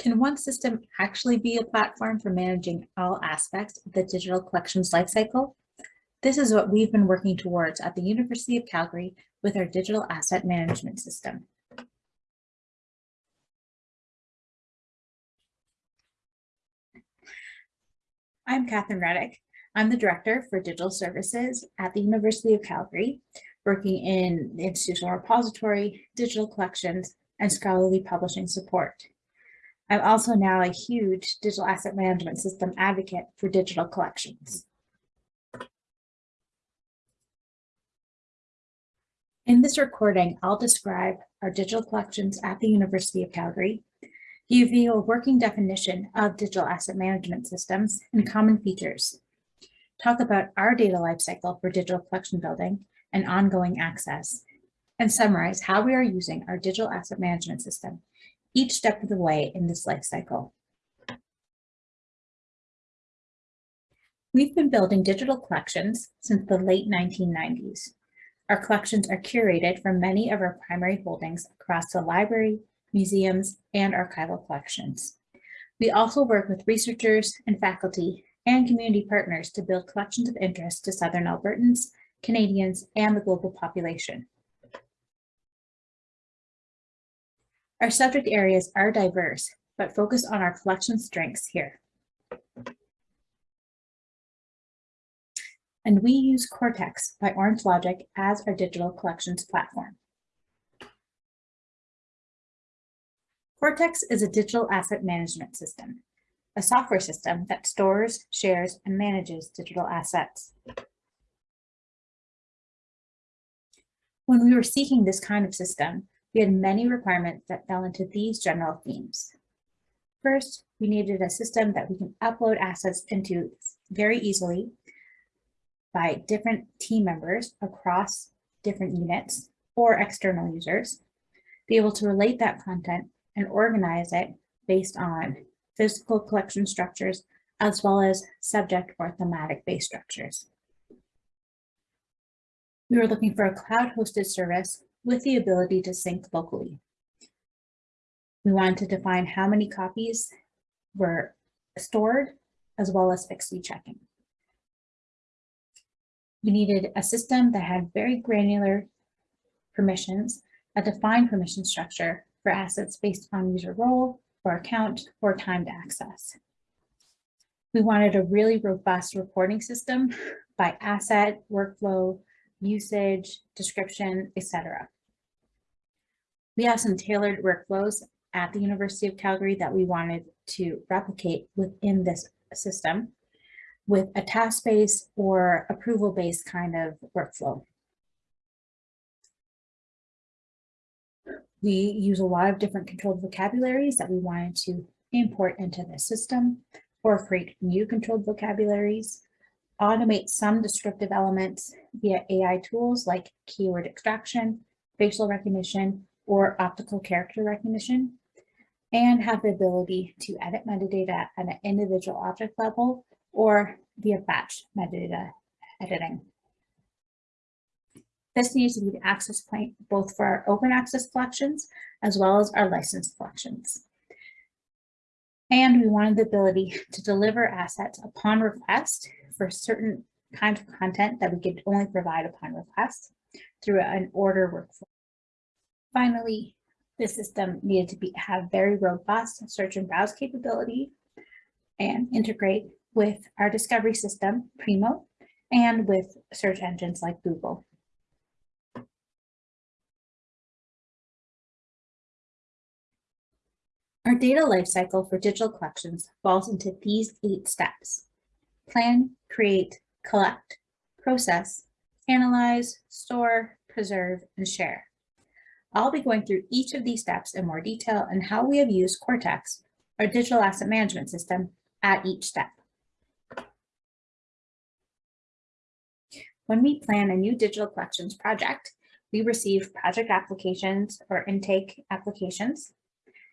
Can one system actually be a platform for managing all aspects of the digital collections lifecycle? This is what we've been working towards at the University of Calgary with our digital asset management system. I'm Catherine Reddick. I'm the Director for Digital Services at the University of Calgary, working in the institutional repository, digital collections, and scholarly publishing support. I'm also now a huge digital asset management system advocate for digital collections. In this recording, I'll describe our digital collections at the University of Calgary, give you a working definition of digital asset management systems and common features, talk about our data lifecycle for digital collection building and ongoing access, and summarize how we are using our digital asset management system each step of the way in this life cycle. We've been building digital collections since the late 1990s. Our collections are curated from many of our primary holdings across the library, museums, and archival collections. We also work with researchers and faculty and community partners to build collections of interest to Southern Albertans, Canadians, and the global population. Our subject areas are diverse, but focus on our collection strengths here. And we use Cortex by Orange Logic as our digital collections platform. Cortex is a digital asset management system, a software system that stores, shares, and manages digital assets. When we were seeking this kind of system, we had many requirements that fell into these general themes. First, we needed a system that we can upload assets into very easily by different team members across different units or external users, be able to relate that content and organize it based on physical collection structures as well as subject or thematic based structures. We were looking for a cloud hosted service with the ability to sync locally. We wanted to define how many copies were stored as well as fixity checking. We needed a system that had very granular permissions, a defined permission structure for assets based on user role or account or timed access. We wanted a really robust reporting system by asset, workflow, usage, description, etc. We have some tailored workflows at the University of Calgary that we wanted to replicate within this system with a task-based or approval-based kind of workflow. We use a lot of different controlled vocabularies that we wanted to import into the system or create new controlled vocabularies automate some descriptive elements via AI tools like keyword extraction, facial recognition, or optical character recognition, and have the ability to edit metadata at an individual object level or via batch metadata editing. This needs to be the access point both for our open access collections as well as our licensed collections. And we wanted the ability to deliver assets upon request for certain kinds of content that we could only provide upon request through an order workflow. Finally, the system needed to be, have very robust search and browse capability and integrate with our discovery system, Primo, and with search engines like Google. Our data lifecycle for digital collections falls into these eight steps plan, create, collect, process, analyze, store, preserve, and share. I'll be going through each of these steps in more detail and how we have used Cortex, our digital asset management system, at each step. When we plan a new digital collections project, we receive project applications or intake applications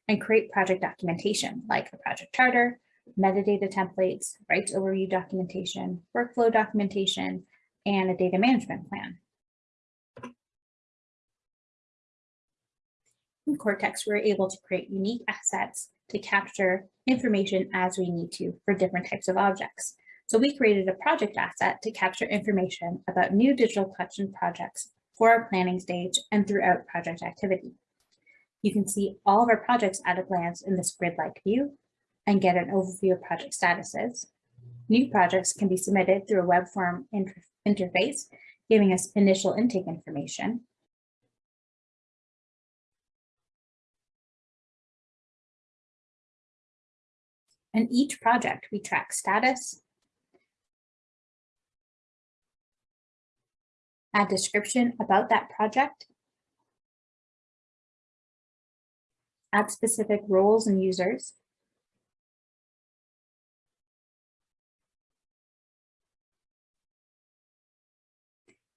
and create project documentation like a project charter, metadata templates, rights overview documentation, workflow documentation, and a data management plan. In Cortex, we're able to create unique assets to capture information as we need to for different types of objects. So we created a project asset to capture information about new digital collection projects for our planning stage and throughout project activity. You can see all of our projects at a glance in this grid-like view and get an overview of project statuses. New projects can be submitted through a web form inter interface, giving us initial intake information. And each project, we track status, add description about that project, add specific roles and users,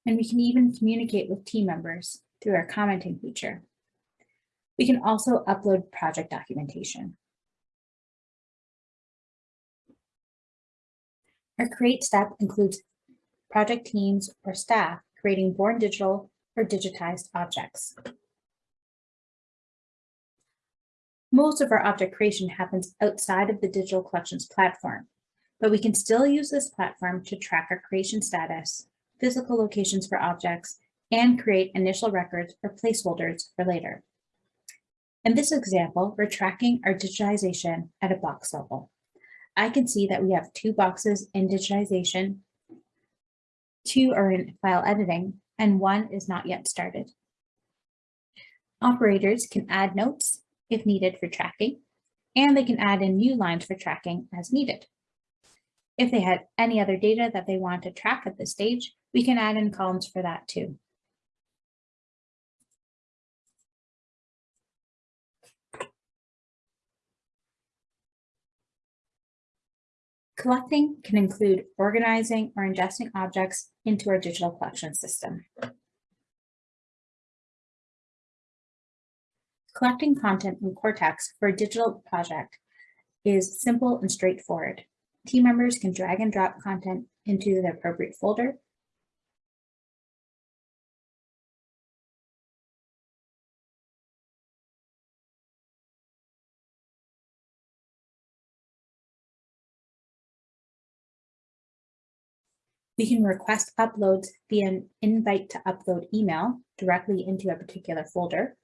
and we can even communicate with team members through our commenting feature. We can also upload project documentation. Our create step includes project teams or staff creating born digital or digitized objects. Most of our object creation happens outside of the digital collections platform, but we can still use this platform to track our creation status, physical locations for objects, and create initial records or placeholders for later. In this example, we're tracking our digitization at a box level. I can see that we have two boxes in digitization two are in file editing, and one is not yet started. Operators can add notes if needed for tracking, and they can add in new lines for tracking as needed. If they had any other data that they want to track at this stage, we can add in columns for that too. Collecting can include organizing or ingesting objects into our digital collection system. Collecting content in Cortex for a digital project is simple and straightforward. Team members can drag and drop content into the appropriate folder We can request uploads via an invite to upload email directly into a particular folder.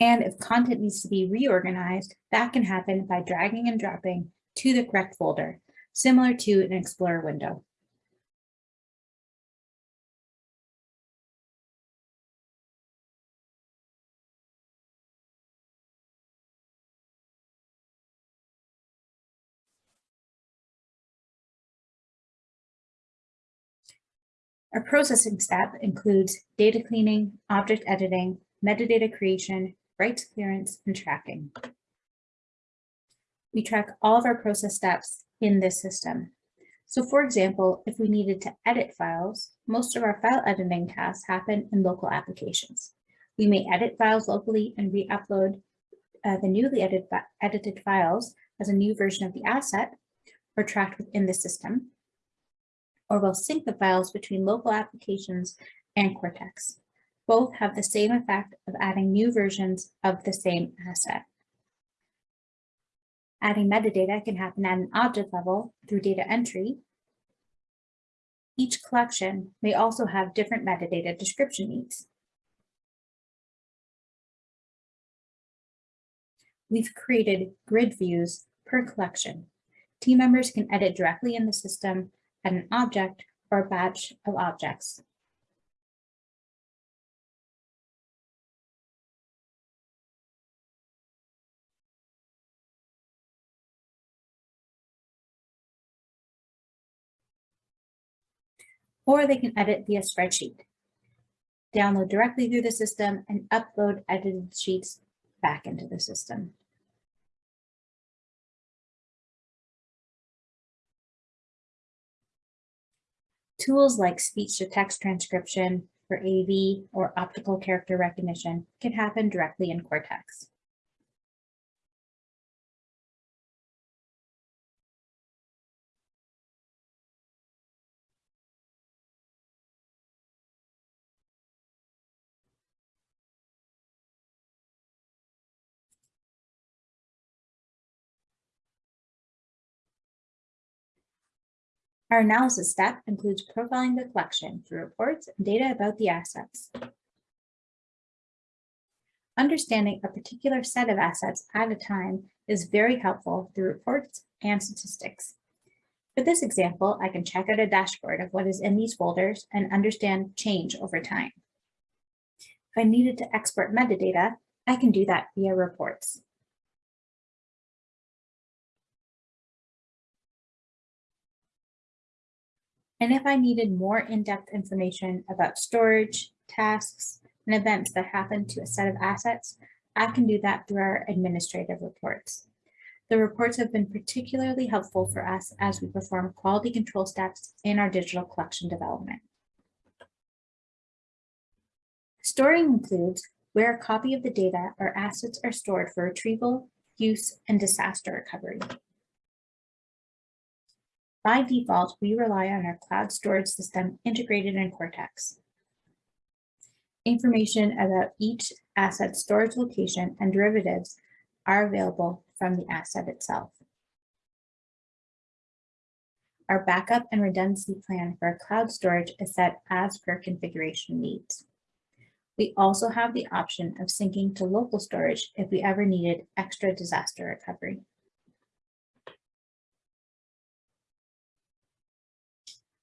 And if content needs to be reorganized, that can happen by dragging and dropping to the correct folder, similar to an Explorer window. Our processing step includes data cleaning, object editing, metadata creation, rights clearance, and tracking. We track all of our process steps in this system. So for example, if we needed to edit files, most of our file editing tasks happen in local applications. We may edit files locally and re-upload uh, the newly edit, edited files as a new version of the asset or tracked within the system or will sync the files between local applications and Cortex. Both have the same effect of adding new versions of the same asset. Adding metadata can happen at an object level through data entry. Each collection may also have different metadata description needs. We've created grid views per collection. Team members can edit directly in the system at an object or batch of objects. Or they can edit via spreadsheet, download directly through the system and upload edited sheets back into the system. Tools like speech-to-text transcription for AV or optical character recognition can happen directly in Cortex. Our analysis step includes profiling the collection through reports and data about the assets. Understanding a particular set of assets at a time is very helpful through reports and statistics. For this example, I can check out a dashboard of what is in these folders and understand change over time. If I needed to export metadata, I can do that via reports. And if I needed more in-depth information about storage, tasks, and events that happen to a set of assets, I can do that through our administrative reports. The reports have been particularly helpful for us as we perform quality control steps in our digital collection development. Storing includes where a copy of the data or assets are stored for retrieval, use, and disaster recovery. By default, we rely on our cloud storage system integrated in Cortex. Information about each asset storage location and derivatives are available from the asset itself. Our backup and redundancy plan for cloud storage is set as per configuration needs. We also have the option of syncing to local storage if we ever needed extra disaster recovery.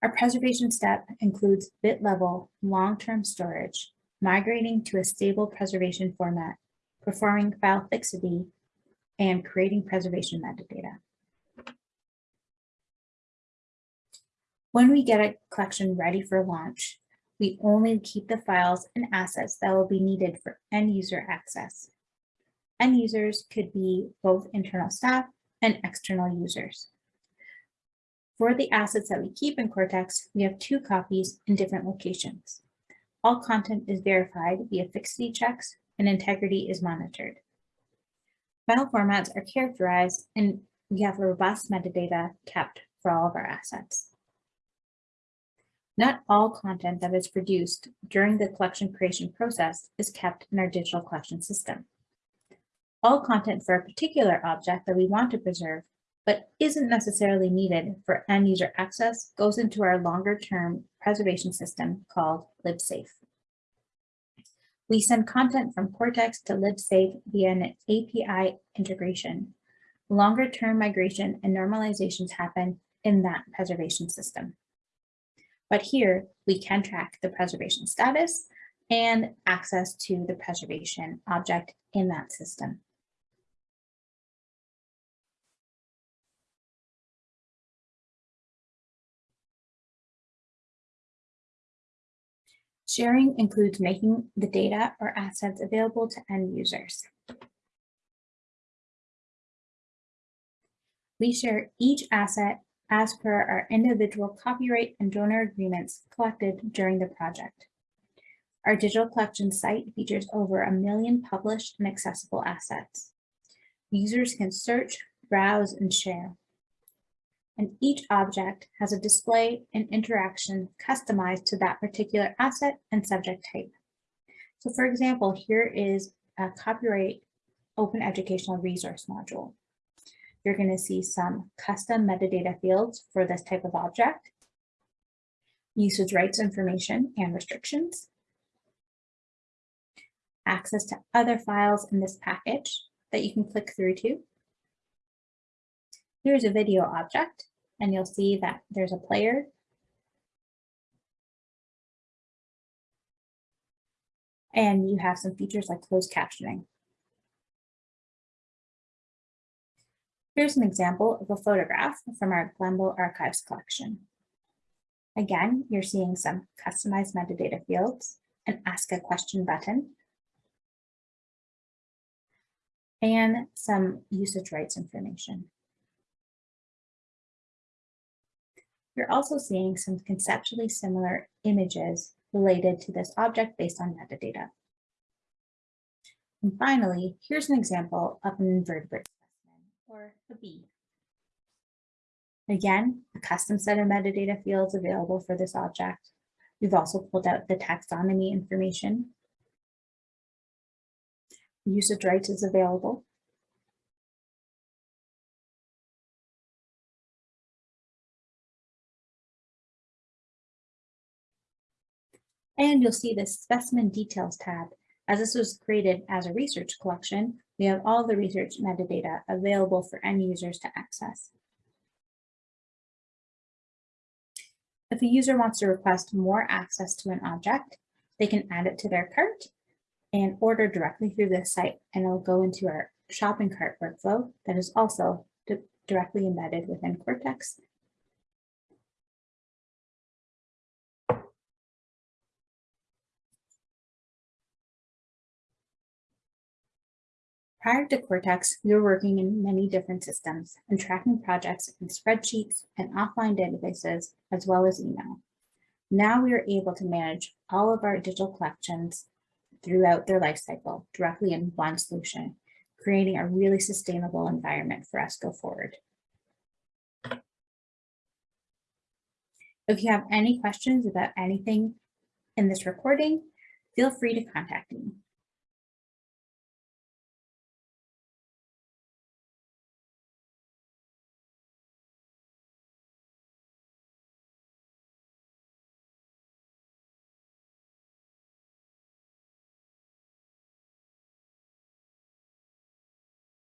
Our preservation step includes bit level long-term storage, migrating to a stable preservation format, performing file fixity, and creating preservation metadata. When we get a collection ready for launch, we only keep the files and assets that will be needed for end user access. End users could be both internal staff and external users. For the assets that we keep in Cortex, we have two copies in different locations. All content is verified via fixity checks and integrity is monitored. File formats are characterized and we have robust metadata kept for all of our assets. Not all content that is produced during the collection creation process is kept in our digital collection system. All content for a particular object that we want to preserve but isn't necessarily needed for end user access goes into our longer term preservation system called LibSafe. We send content from Cortex to LibSafe via an API integration. Longer term migration and normalizations happen in that preservation system. But here we can track the preservation status and access to the preservation object in that system. Sharing includes making the data or assets available to end users. We share each asset as per our individual copyright and donor agreements collected during the project. Our digital collection site features over a million published and accessible assets. Users can search, browse, and share and each object has a display and interaction customized to that particular asset and subject type. So for example, here is a copyright open educational resource module. You're going to see some custom metadata fields for this type of object, usage rights information and restrictions, access to other files in this package that you can click through to. Here's a video object and you'll see that there's a player. And you have some features like closed captioning. Here's an example of a photograph from our Glenbow Archives collection. Again, you're seeing some customized metadata fields, an ask a question button, and some usage rights information. You're also seeing some conceptually similar images related to this object based on metadata. And finally, here's an example of an invertebrate specimen, or a bee. Again, a custom set of metadata fields available for this object. We've also pulled out the taxonomy information. Usage rights is available. And you'll see the specimen details tab. As this was created as a research collection, we have all the research metadata available for end users to access. If a user wants to request more access to an object, they can add it to their cart and order directly through this site and it'll go into our shopping cart workflow that is also directly embedded within Cortex. Prior to Cortex, we were working in many different systems and tracking projects in spreadsheets and offline databases, as well as email. Now we are able to manage all of our digital collections throughout their life cycle directly in one solution, creating a really sustainable environment for us go forward. If you have any questions about anything in this recording, feel free to contact me.